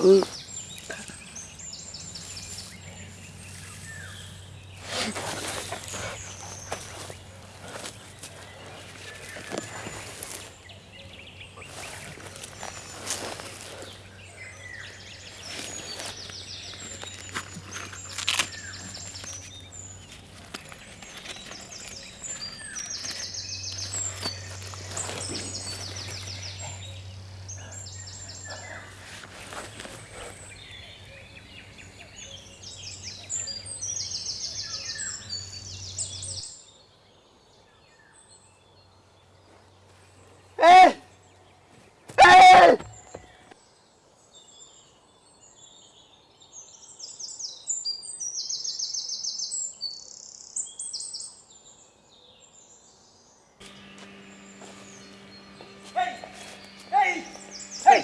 嗯。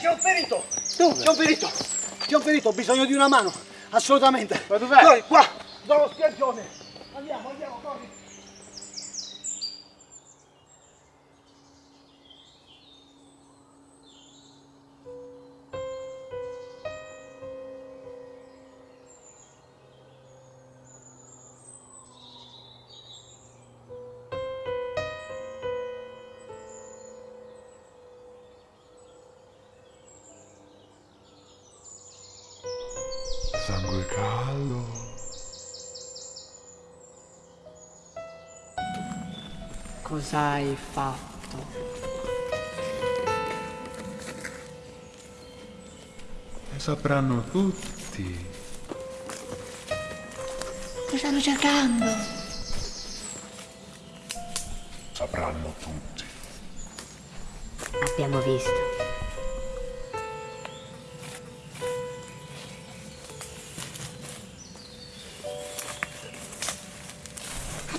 C'è un ferito! C'è un ferito! C'è un ferito, ho bisogno di una mano! Assolutamente! Ma dov'è? Corri, qua! Dallo spiaggione! Andiamo, andiamo, corri! Caldo. Cos'hai fatto? E sapranno tutti. Ti stanno cercando. Sapranno tutti. Abbiamo visto.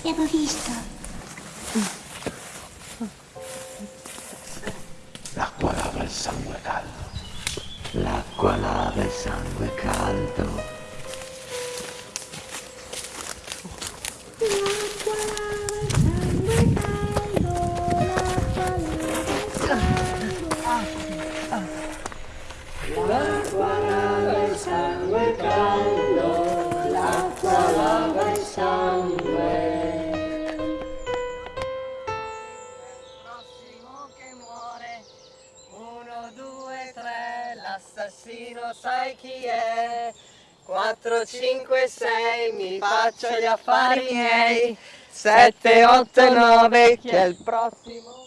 Abbiamo visto. L'acqua lava il sangue caldo. L'acqua lava il sangue caldo. L'assassino sai chi è? 4, 5, 6, mi faccio gli affari miei. 7, 8, 9, chi è il prossimo?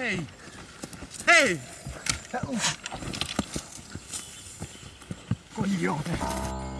Ei! Ei! É Coglione!